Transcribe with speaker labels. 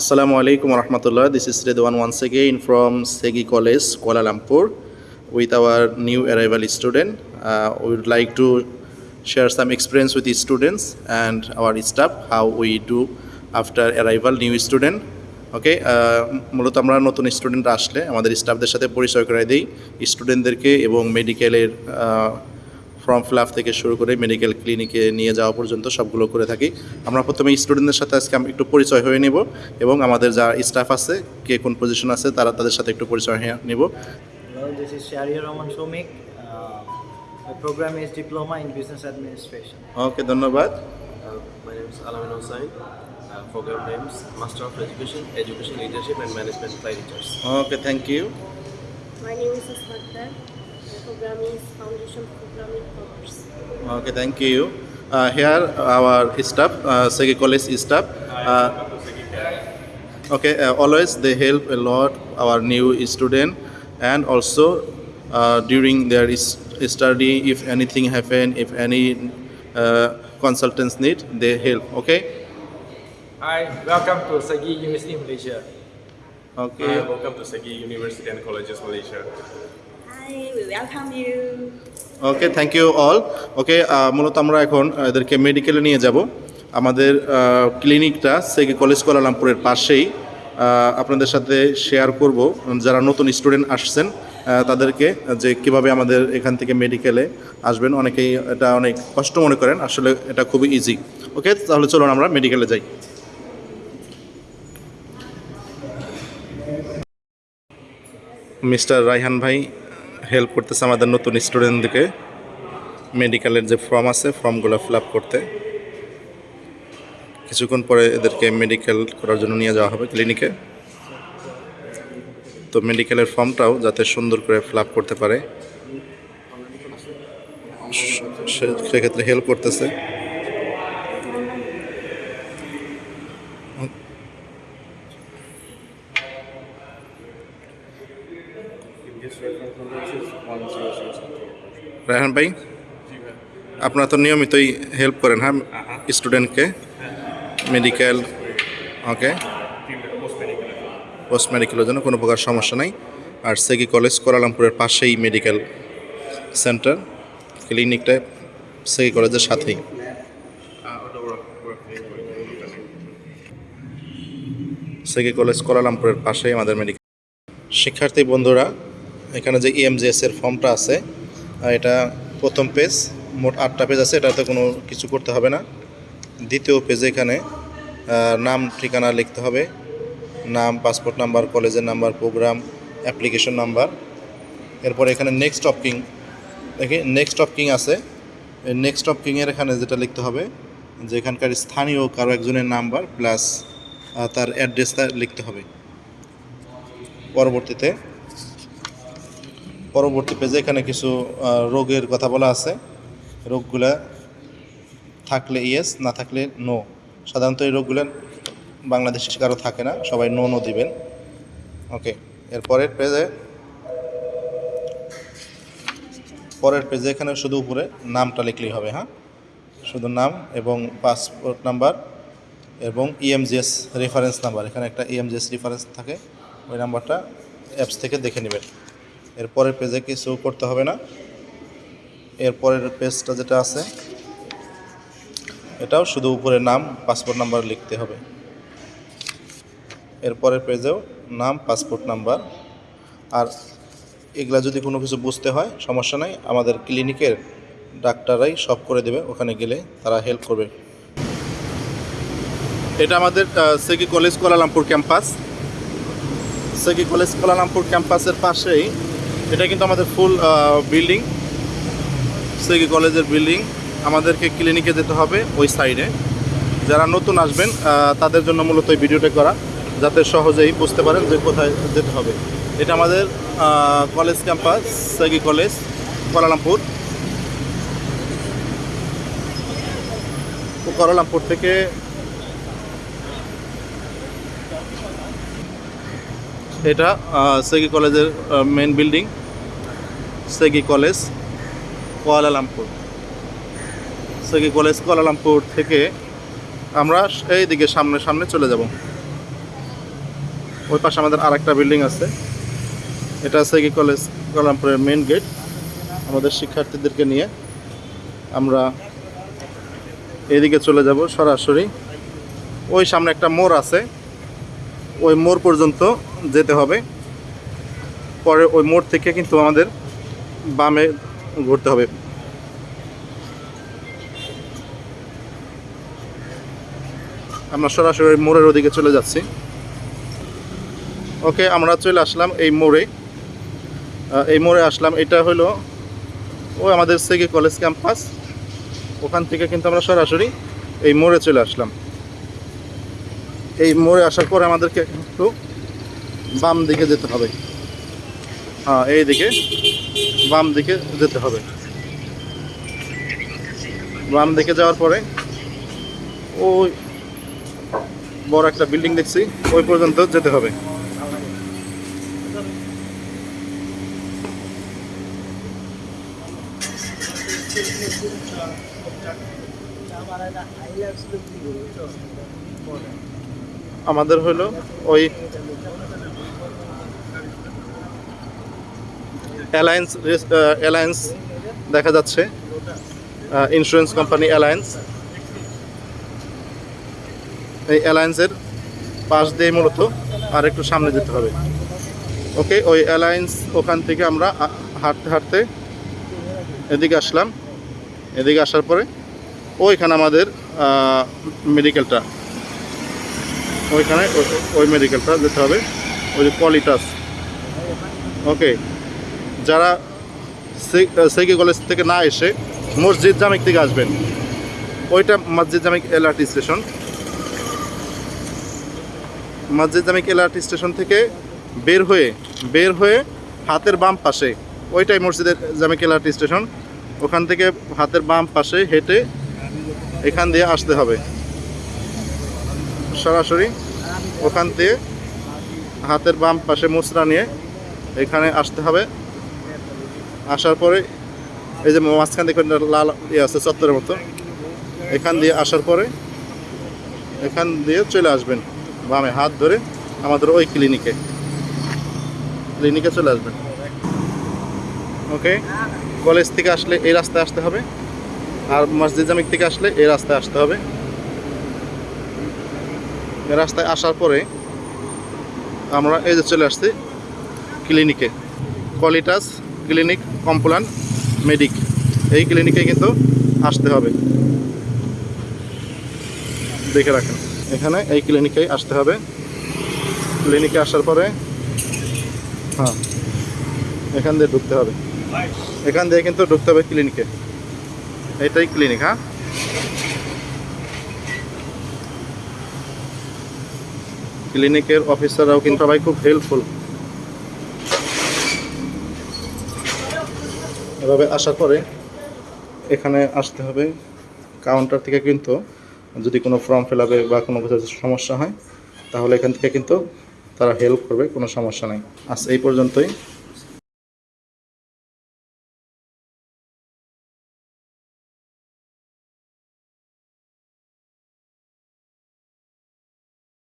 Speaker 1: আসসালামু আলাইকুম রহমতুল্লাহ। This is Redwan one second from SEGi college Kuala Lumpur with our new arrival student we would like to share some experience with students and our staff how we do after arrival new student okay মূলত আমরা নতুন স্টুডেন্টরা আসলে আমাদের স্টাফদের সাথে পরিচয় করে দিই। স্টুডেন্টদেরকে এবং মেডিকেলের ফর্ম ফিল আপ থেকে শুরু করে মেডিকেল ক্লিনিকে নিয়ে যাওয়া পর্যন্ত সবগুলো করে থাকি। আমরা প্রথমে স্টুডেন্টদের সাথে আজকে আমি একটু পরিচয় হয়ে নেব এবং আমাদের যা স্টাফ আছে কে কোন পজিশন আছে তারা তাদের সাথে একটু পরিচয় হয়ে নেব। ওকে ধন্যবাদ। Okay thank you
Speaker 2: My name is Asmatha. programming foundation programming course.
Speaker 1: Okay, thank you. Uh, here our staff, uh, Segi College staff. Uh, okay, uh, always they help a lot our new student and also uh, during their study if anything happen, if any uh, consultants need, they help, okay?
Speaker 3: Hi, welcome to Segi University Malaysia.
Speaker 1: Okay.
Speaker 4: welcome to Segi University and Colleges Malaysia.
Speaker 1: Okay thank you all okay মূলত আমরা এখন uh, এদেরকে মেডিকেলে নিয়ে যাব। আমাদের ক্লিনিকটা সেগে college কোয়ালালামপুরের পাশেই। আপনাদের সাথে শেয়ার করব। যারা নতুন স্টুডেন্ট আসছেন তাদেরকে যে কীভাবে আমাদের এখান থেকে মেডিকেলে আসবেন। অনেকেই এটা অনেক কষ্ট মনে করেন আসলে এটা খুবই ইজি ওকে তাহলে চলুন আমরা মেডিকেলে যাই। মিস্টার রাইহান ভাই হেল্প করতেছে আমাদের নতুন স্টুডেন্টদেরকে মেডিকেলের যে ফর্ম আছে ফর্মগুলো ফিল করতে। কিছুক্ষণ পরে এদেরকে মেডিকেল করার জন্য নিয়ে যাওয়া হবে ক্লিনিকে তো মেডিকেলের ফর্মটাও যাতে সুন্দর করে ফিল করতে পারে। সেক্ষেত্রে হেল্প করতেছে। রায়হান ভাই? আপনারা তো নিয়মিতই হেল্প করেন হ্যাঁ স্টুডেন্টকে মেডিকেল ওকে পোস্ট মেডিকেলের জন্য কোনো প্রকার সমস্যা নাই। আর সেগি কলেজ কোয়ালালামপুরের পাশেই মেডিকেল সেন্টার ক্লিনিকটা সেগি কলেজের সাথেই। সেগি কলেজ কোয়ালালামপুরের পাশেই আমাদের মেডিকেল শিক্ষার্থী বন্ধুরা এখানে যে ইএমজিএস এর ফর্মটা আছে এটা প্রথম পেজ মোট আটটা পেজ আছে, এটাতে কোনো কিছু করতে হবে না। দ্বিতীয় পেজে এখানে নাম, ঠিকানা লিখতে হবে। নাম পাসপোর্ট নাম্বার কলেজের নাম্বার প্রোগ্রাম অ্যাপ্লিকেশন নাম্বার এরপর এখানে নেক্সট কিং দেখি নেক্সট কিং আছে। নেক্সট কিংয়ের এখানে যেটা লিখতে হবে, যে এখানকার স্থানীয় কারও একজনের নাম্বার প্লাস তার অ্যাড্রেসটা লিখতে হবে। পরবর্তীতে পরবর্তী পেজে এখানে কিছু রোগের কথা বলা আছে। রোগগুলা থাকলে ইয়েস, না থাকলে নো। সাধারণত এই রোগগুলো বাংলাদেশে কারও থাকে না, সবাই নো নো দিবেন। ওকে এরপরের পেজে, পরের পেজে এখানে শুধু উপরে নামটা লিখলেই হবে হ্যাঁ? শুধু নাম এবং পাসপোর্ট নাম্বার এবং E ইএমজিএস রেফারেন্স নাম্বার এখানে একটা E ইএমজিএস রেফারেন্স থাকে, ওই নাম্বারটা অ্যাপস থেকে দেখে নেবেন। এরপরের পেজে কিছু করতে হবে না? এরপরের পেজটা যেটা আছে, এটাও শুধু উপরে নাম পাসপোর্ট নাম্বার লিখতে হবে। এরপরের পেজেও নাম পাসপোর্ট নাম্বার আর এগুলা যদি কোনো কিছু বুঝতে হয়, সমস্যা নাই, আমাদের ক্লিনিকের ডাক্তাররাই সব করে দেবে, ওখানে গেলে তারা হেল্প করবে। এটা আমাদের SEGi college Kuala Lumpur campus SEGi college Kuala Lumpur ক্যাম্পাসের পাশেই এটা কিন্তু আমাদের ফুল বিল্ডিং সেগি কলেজের বিল্ডিং আমাদেরকে ক্লিনিকে যেতে হবে ওই সাইডে যারা নতুন আসবেন তাদের জন্য মূলত এই ভিডিওটা করা, যাতে সহজেই বুঝতে পারেন যে কোথায় যেতে হবে। এটা আমাদের college campus SEGi college Kuala Lumpur Kuala Lumpur থেকে এটা সেগি কলেজের main building SEGi college Kuala Lumpur SEGi college Kuala Lumpur থেকে আমরা এই দিকে সামনে সামনে চলে যাব। ওই পাশে আমাদের আরেকটা বিল্ডিং আছে। এটা কি কলেজ কলামপুরের মেন গেট আমাদের শিক্ষার্থীদেরকে নিয়ে আমরা এদিকে চলে যাব সরাসরি। ওই সামনে একটা মোড় আছে। ওই মোড় পর্যন্ত যেতে হবে। পরে ওই মোড় থেকে কিন্তু আমাদের বামে ঘুরতে হবে। আমরা সরাসরি মোড়ের ওদিকে চলে যাচ্ছি। ওকে, আমরা চলে আসলাম এই মোড়ে। এই মোড়ে আসলাম। এটা হলো ওই আমাদের সেগে কলেজ ক্যাম্পাস। ওখান থেকে কিন্তু আমরা সরাসরি এই মোড়ে চলে আসলাম। এই মোড়ে আসার পরে আমাদেরকে একটু বাম দিকে যেতে হবে। হ্যাঁ এই দিকে বাম দিকে যেতে হবে। বাম দিকে যাওয়ার পরে ওই বড় একটা বিল্ডিং দেখছি, ওই পর্যন্ত যেতে হবে। আমাদের হলো ওই অ্যালায়েন্স অ্যালায়েন্স দেখা যাচ্ছে ইন্স্যুরেন্স কোম্পানি অ্যালায়েন্স এই অ্যালায়েন্সের পাশ দিয়ে মূলত আর একটু সামনে যেতে হবে। ওকে ওই অ্যালায়েন্স ওখান থেকে আমরা হাঁটতে হাঁটতে এদিকে আসলাম। এদিকে আসার পরে ওইখানে আমাদের মেডিকেলটা ওইখানে ওই- মেডিকেলটা যেতে হবে। ওই যে কলিটাস ওকে যারা সেকি কলেজ থেকে না এসে মসজিদ জামিক থেকে আসবেন। ওইটা মসজিদ জামিক এলআরটি স্টেশন। মসজিদ জামিক এলআরটি স্টেশন থেকে বের হয়ে বের হয়ে হাতের বাম পাশে, ওইটাই মসজিদের জামিক এলআরটি স্টেশন। ওখান থেকে হাতের বাম পাশে হেঁটে এখান দিয়ে আসতে হবে। সরাসরি ওখান দিয়ে হাতের বাম পাশে মুচড়া নিয়ে এখানে আসতে হবে। আসার পরে এই যে মাঝখান দিয়ে লাল ইয়ে আছে, চত্বরের মতো, এখান দিয়ে আসার পরে এখান দিয়ে চলে আসবেন বামে হাত ধরে আমাদের ওই ক্লিনিকে ক্লিনিকে চলে আসবেন। ওকে? কলেজ থেকে আসলে এই রাস্তায় আসতে হবে। আর মসজিদ জামিক থেকে আসলে এই রাস্তায় আসতে হবে। রাস্তায় আসার পরে আমরা এই যে চলে আসছি ক্লিনিকে। কলিটাস ক্লিনিক কম্পলান মেডিক। এই ক্লিনিকে কিন্তু আসতে হবে। দেখে রাখেন, এখানে এই ক্লিনিকে আসতে হবে। ক্লিনিকে আসার পরে হ্যাঁ এখান দিয়ে ঢুকতে হবে। এখান দিয়ে কিন্তু ঢুকতে হবে ক্লিনিকে। এটাই ক্লিনিক হ্যাঁ? ক্লিনিকের অফিসাররাও কিন্তু সবাই খুব হেল্পফুল এভাবে আসার পরে এখানে আসতে হবে। কাউন্টার থেকে কিন্তু যদি কোনো ফর্ম ফিল আপে বা কোনো কিছু সমস্যা হয়, তাহলে এখান থেকে কিন্তু তারা হেল্প করবে, কোনো সমস্যা নেই। আজ এই পর্যন্তই।